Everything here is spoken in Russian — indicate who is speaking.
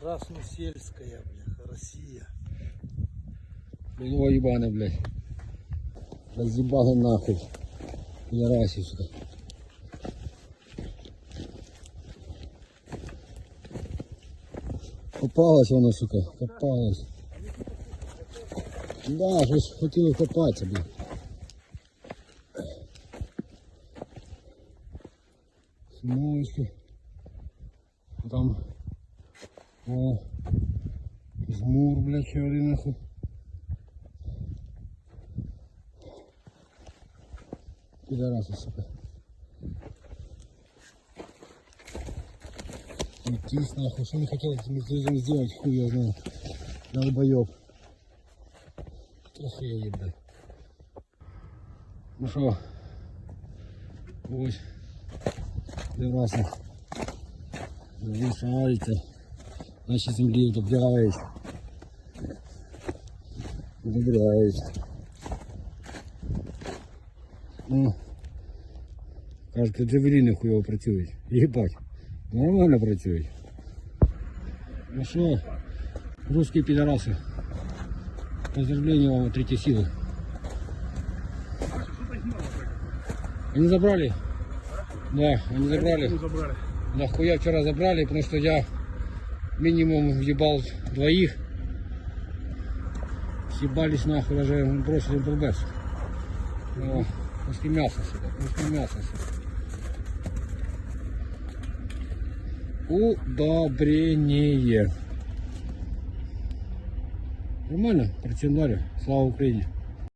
Speaker 1: Красносельская, бляха, Россия.
Speaker 2: Було їбане, блядь. Роз'їбали нахуй. Ярасі, сука. Попалась воно, сука, попалась. Да, щось хотіли копатися, блядь. Смойську. Там. о. Жмур, блядь, один нахуй. Пидорасы, сука. Идтись нахуй, что не хотел этим сделать, хуй я знаю. Долбоёб. Охуеть, блядь. Ну что, ось, дивася. Ви шарите Наші землі добирають. Добирають. Ну, кажуть, джавеліни хуйово працюють. Їбать. Нормально працюють. Ну що, русські підараси. Поздравления вам от третьей силы. Они забрали? Да, они забрали.
Speaker 3: забрали.
Speaker 2: Да хуя вчера забрали, потому что я минимум въебал двоих. Съебались нахуй, даже бросили МПБС. Ну, куски мяса сюда, мяса сюда. Удобрение. Нормально, протянули. Слава Украине.